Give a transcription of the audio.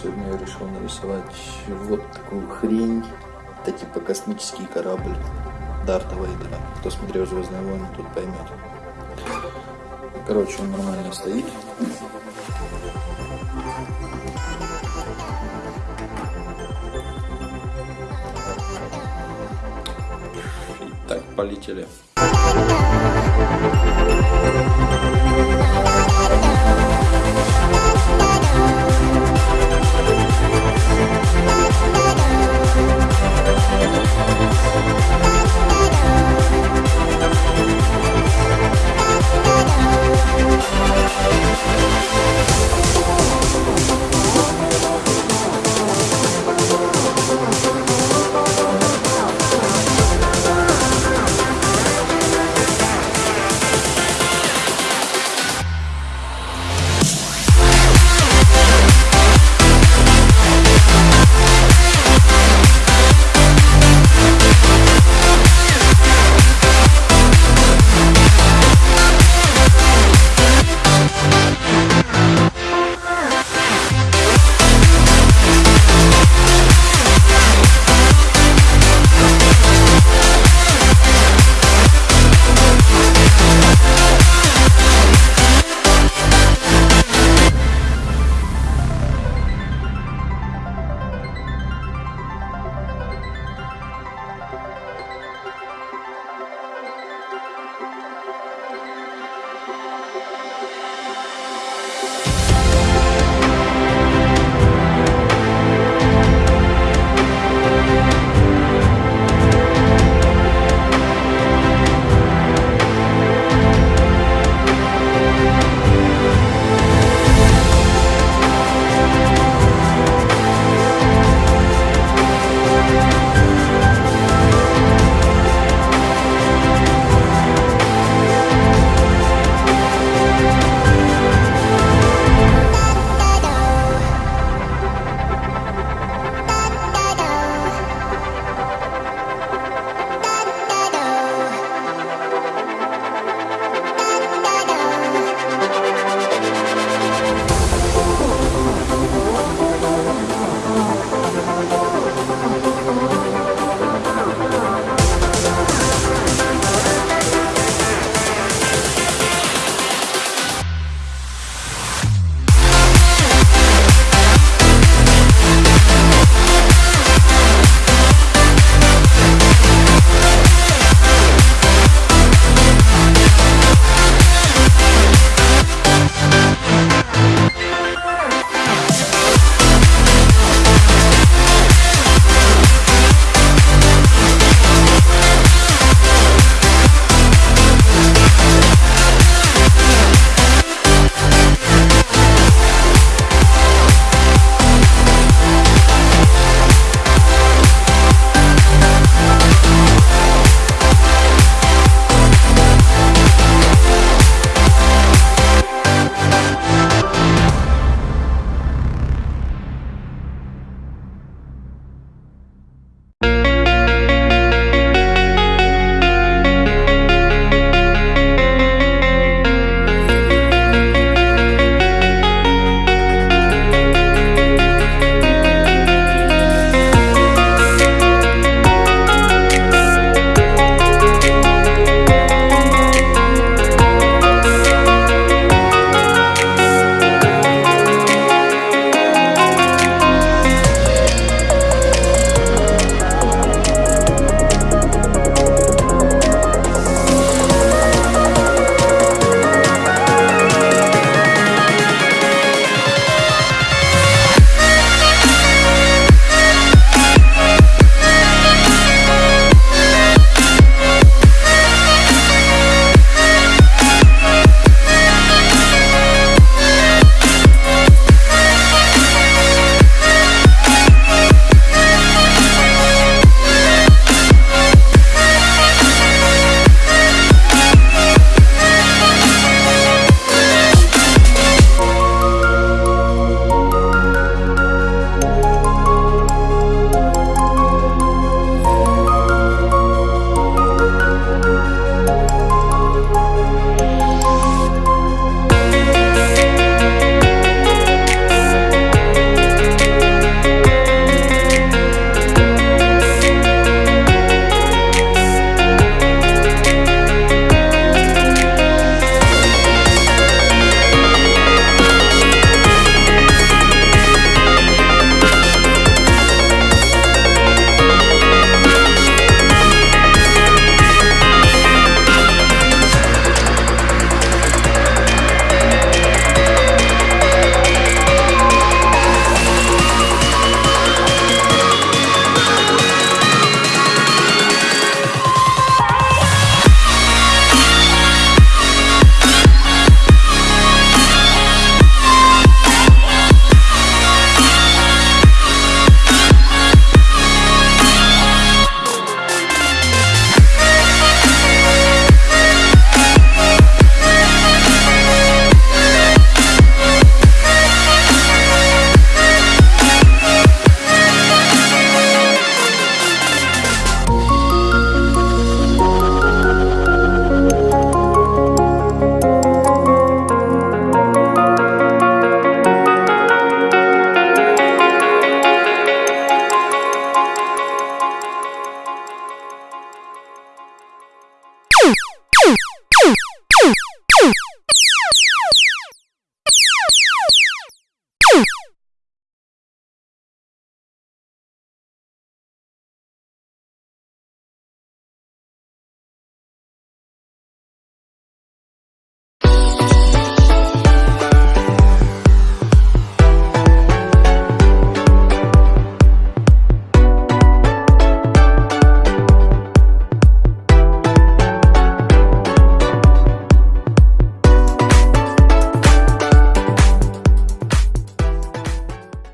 сегодня я решил нарисовать вот такую хрень. Это типа космический корабль Дарта Вейдера. Кто смотрел «Звездные войны», тут поймет. Короче, он нормально стоит. Так, полетели.